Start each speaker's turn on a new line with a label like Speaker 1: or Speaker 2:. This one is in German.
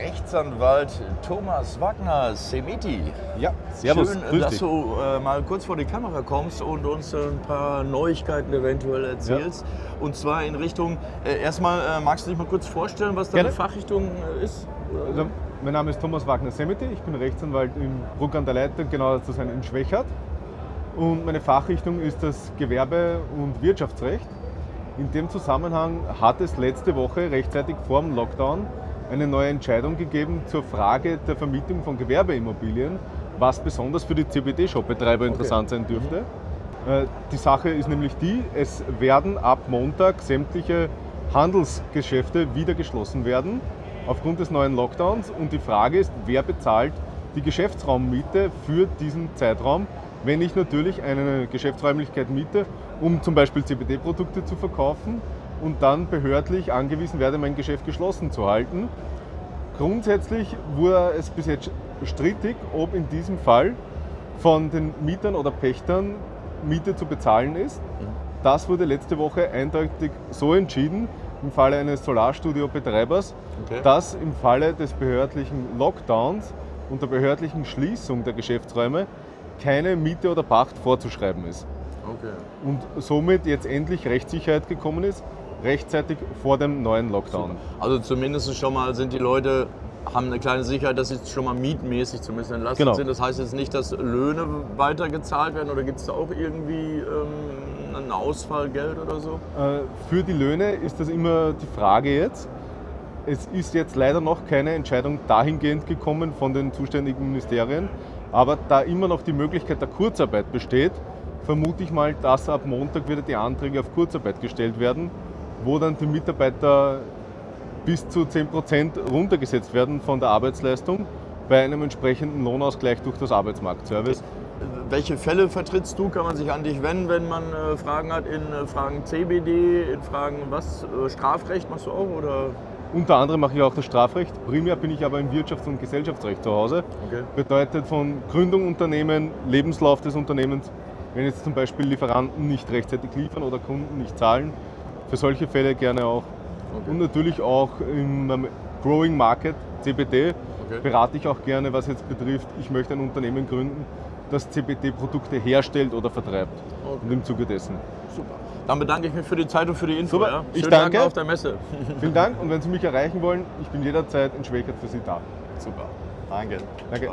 Speaker 1: Rechtsanwalt Thomas Wagner, Semiti.
Speaker 2: Ja, servus.
Speaker 1: Schön,
Speaker 2: grüß
Speaker 1: dass
Speaker 2: dich.
Speaker 1: du äh, mal kurz vor die Kamera kommst und uns ein paar Neuigkeiten eventuell erzählst. Und zwar in Richtung, äh, erstmal äh, magst du dich mal kurz vorstellen, was deine
Speaker 2: Gerne.
Speaker 1: Fachrichtung äh, ist?
Speaker 2: Also, mein Name ist Thomas Wagner Semiti, ich bin Rechtsanwalt in Bruck an der Leiter, genauer zu sein in Schwächert. Und meine Fachrichtung ist das Gewerbe- und Wirtschaftsrecht. In dem Zusammenhang hat es letzte Woche rechtzeitig vor dem Lockdown eine neue Entscheidung gegeben zur Frage der Vermietung von Gewerbeimmobilien, was besonders für die CBD-Shop-Betreiber interessant sein dürfte. Äh, Die Sache ist nämlich die, es werden ab Montag sämtliche Handelsgeschäfte wieder geschlossen werden aufgrund des neuen Lockdowns. Und die Frage ist, wer bezahlt die Geschäftsraummiete für diesen Zeitraum, wenn ich natürlich eine Geschäftsräumlichkeit miete, um zum Beispiel CBD-Produkte zu verkaufen und dann behördlich angewiesen werde, mein Geschäft geschlossen zu halten. Grundsätzlich wurde es bis jetzt strittig, ob in diesem Fall von den Mietern oder Pächtern Miete zu bezahlen ist. Das wurde letzte Woche eindeutig so entschieden im Falle eines Solarstudio-Betreibers,
Speaker 1: Okay.
Speaker 2: dass im Falle des behördlichen Lockdowns und der behördlichen Schließung der Geschäftsräume keine Miete oder Pacht vorzuschreiben ist.
Speaker 1: Okay.
Speaker 2: Und somit jetzt endlich Rechtssicherheit gekommen ist, rechtzeitig vor dem neuen Lockdown.
Speaker 1: Also zumindest schon mal sind die Leute, haben eine kleine Sicherheit, dass sie schon mal mietmäßig zumindest entlastet
Speaker 2: Genau.
Speaker 1: sind. Das heißt jetzt nicht, dass Löhne weitergezahlt werden oder gibt es da auch irgendwie ähm, ein Ausfallgeld oder so?
Speaker 2: Äh, Für die Löhne ist das immer die Frage jetzt. Es ist jetzt leider noch keine Entscheidung dahingehend gekommen von den zuständigen Ministerien, aber da immer noch die Möglichkeit der Kurzarbeit besteht, vermute ich mal, dass ab Montag wieder die Anträge auf Kurzarbeit gestellt werden, wo dann die Mitarbeiter bis zu 10% runtergesetzt werden von der Arbeitsleistung bei einem entsprechenden Lohnausgleich durch das Arbeitsmarktservice.
Speaker 1: Welche Fälle vertrittst du? Kann man sich an dich wenden, wenn man äh, Fragen hat in äh, Fragen CBD, in Fragen was? Äh, Strafrecht machst du auch oder?
Speaker 2: Unter anderem mache ich auch das Strafrecht. Primär bin ich aber im Wirtschafts- und Gesellschaftsrecht zu Hause.
Speaker 1: Okay.
Speaker 2: Bedeutet von Gründung Unternehmen, Lebenslauf des Unternehmens, wenn jetzt zum Beispiel Lieferanten nicht rechtzeitig liefern oder Kunden nicht zahlen, für solche Fälle gerne auch.
Speaker 1: Okay.
Speaker 2: Und natürlich auch im Growing Market, CBD,
Speaker 1: Okay.
Speaker 2: berate ich auch gerne, was jetzt betrifft, ich möchte ein Unternehmen gründen, das CBD-Produkte herstellt oder vertreibt.
Speaker 1: Okay.
Speaker 2: Und im Zuge dessen.
Speaker 1: Super. Dann bedanke ich mich für die Zeit und für die Info.
Speaker 2: Super.
Speaker 1: Ja?
Speaker 2: Ich danke.
Speaker 1: Dank auf der Messe.
Speaker 2: Vielen Dank und wenn Sie mich erreichen wollen, ich bin jederzeit in Schwächert für Sie da.
Speaker 1: Super. Danke.
Speaker 2: Danke.